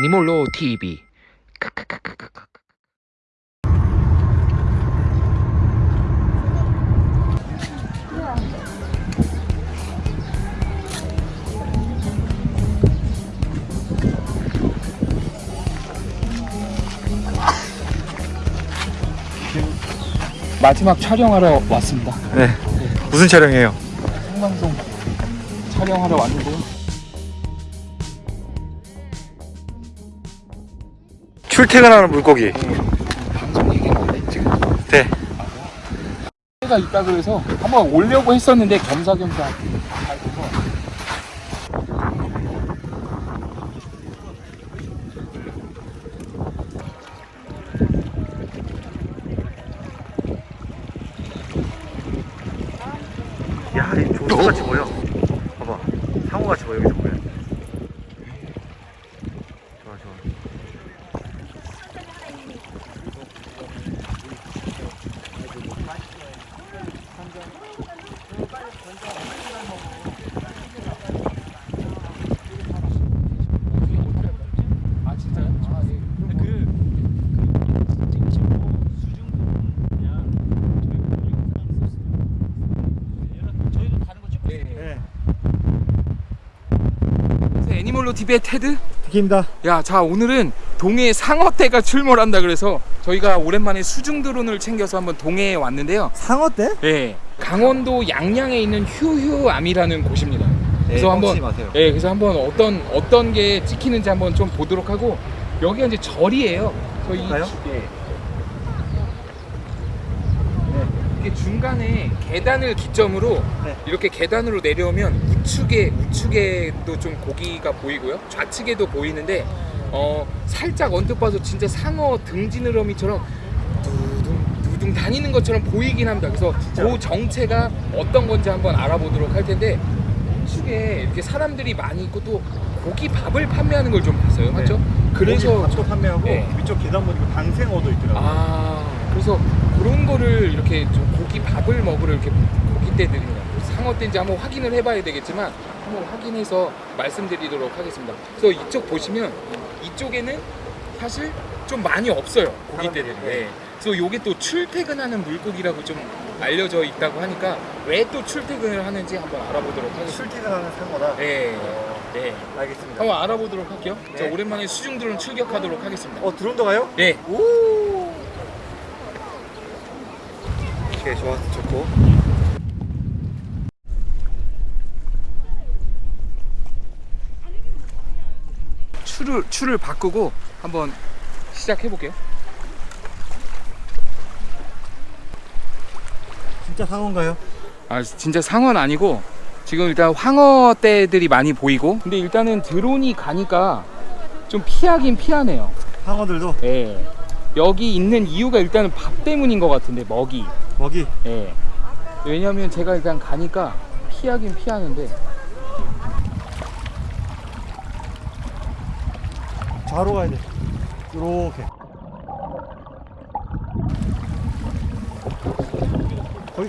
애니몰로 TV. 마지막 촬영하러 왔습니다. 네. 무슨 촬영이에요? 생방송 촬영하러 왔는데요. 출퇴근하는 물고기. 해. 네. 가 있다 그래서 한번 오려고 했었는데 겸사겸사 야, 이 조수같이 보여. 봐봐. 상어같이 보여, 여기서 보여. 좋아, 좋아. 아 진짜요? 아, 예. 네. 그래서 애니멀로 TV의 테드? 디키입니다. 야, 자 오늘은 동해 상어떼가 출몰한다 그래서 저희가 오랜만에 수중 드론을 챙겨서 한번 동해에 왔는데요. 상어떼? 예, 강원도 양양에 있는 휴휴암이라는 곳입니다. 그래서 네, 한번 마세요. 예, 그래서 한번 어떤 어떤 게 찍히는지 한번 좀 보도록 하고 여기가 이제 절이에요. 저희 볼까요? 예. 이게 중간에 계단을 기점으로 네. 이렇게 계단으로 내려오면 우측에 우측에도 좀 고기가 보이고요. 좌측에도 보이는데 어 살짝 언뜻 봐서 진짜 상어 등지느러미처럼 두둥 두둥 다니는 것처럼 보이긴 합니다. 그래서 그 정체가 어떤 건지 한번 알아보도록 할 텐데 우측에 이렇게 사람들이 많이 있고 또 고기 밥을 판매하는 걸 좀 봤어요. 맞죠? 그래서 밥도 판매하고 네. 위쪽 계단 보니까 방생어도 있더라고요. 아 그래서 그런 거를 이렇게 좀 고기 밥을 먹으러 이렇게 고기떼들이나 상어떼인지 한번 확인을 해봐야 되겠지만 한번 확인해서 말씀드리도록 하겠습니다. 그래서 이쪽 보시면 이쪽에는 사실 좀 많이 없어요 고기떼들이. 네. 그래서 요게 또 출퇴근하는 물고기라고 좀 알려져 있다고 하니까 왜 또 출퇴근을 하는지 한번 알아보도록 하겠습니다. 출퇴근하는 상어다. 네, 네. 알겠습니다. 한번 알아보도록 할게요. 자 네. 오랜만에 수중 드론 출격하도록 하겠습니다. 어 드론도 가요? 네. 오. 오케이, 좋았어, 좋고. 추를 추를 바꾸고 한번 시작해 볼게요. 진짜 상어인가요? 아 진짜 상어는 아니고 지금 일단 황어떼들이 많이 보이고 근데 일단은 드론이 가니까 좀 피하긴 피하네요. 상어들도 예. 여기 있는 이유가 일단은 밥 때문인 것 같은데 먹이. 먹이. 예. 왜냐면 제가 일단 가니까 피하긴 피하는데 좌로 가야 돼. 이렇게. 거기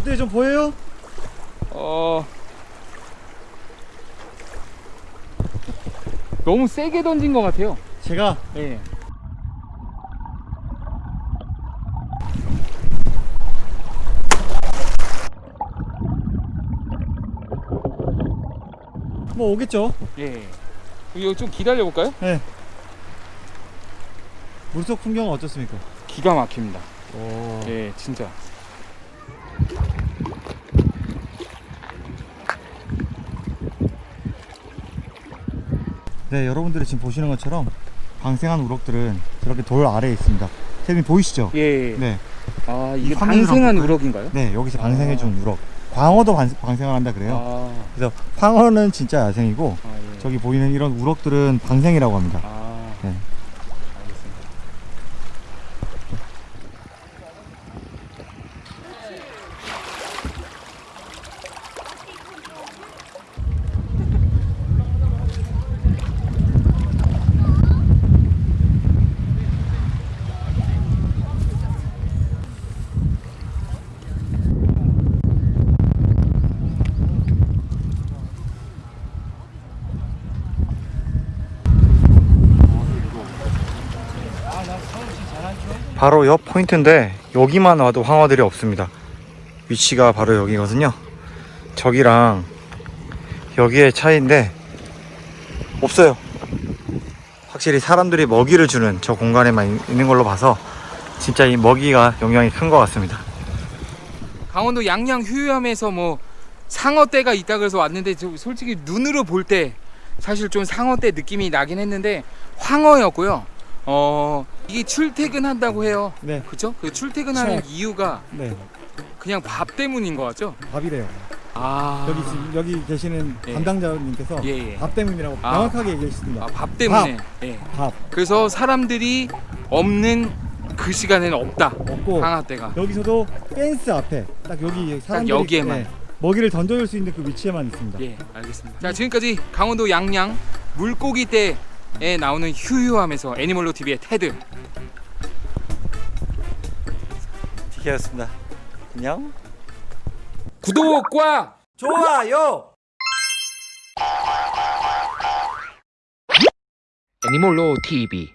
어때요? 좀 보여요? 어 너무 세게 던진 것 같아요. 제가 예. 뭐 오겠죠? 예. 이거 좀 기다려 볼까요? 네. 물속 풍경은 어떻습니까? 기가 막힙니다. 오. 예, 진짜. 네, 여러분들이 지금 보시는 것처럼 방생한 우럭들은 저렇게 돌 아래에 있습니다. 선생님 보이시죠? 예. 네. 아 이게 방생한 우럭인가요? 네, 여기서 아. 방생해준 우럭. 광어도 방, 방생을 한다 그래요. 아, 그래서 황어는 진짜 야생이고 아 예. 저기 보이는 이런 우럭들은 방생이라고 합니다. 아, 네. 알겠습니다. 바로 옆 포인트인데 여기만 와도 황어들이 없습니다. 위치가 바로 여기거든요. 저기랑 여기의 차이인데 없어요. 확실히 사람들이 먹이를 주는 저 공간에만 있- 있는 걸로 봐서 진짜 이 먹이가 영향이 큰 것 같습니다. 강원도 양양 휴유함에서 뭐 상어떼가 있다 그래서 왔는데 저 솔직히 눈으로 볼 때 사실 좀 상어떼 느낌이 나긴 했는데 황어였고요. 어 이게 출퇴근한다고 해요. 네, 그죠? 그 출퇴근하는 체. 이유가 네. 그냥 밥 때문인 것 같죠? 밥이래요. 아 여기 지금 여기 계시는 예. 담당자님께서 예, 예. 밥 때문이라고 아. 명확하게 얘기했습니다. 아, 밥 때문에. 예. 밥 그래서 사람들이 없는 그 시간에는 없다. 없고 상어떼가. 여기서도 펜스 앞에 딱 여기 사람들이 여기에만. 네, 먹이를 던져줄 수 있는 그 위치에만 있습니다. 예, 알겠습니다. 자, 지금까지 강원도 양양 물고기 떼 에 나오는 휴유함에서 애니멀로 TV의 테드. 티키였습니다. 안녕. 구독과 좋아요. 애니몰로 TV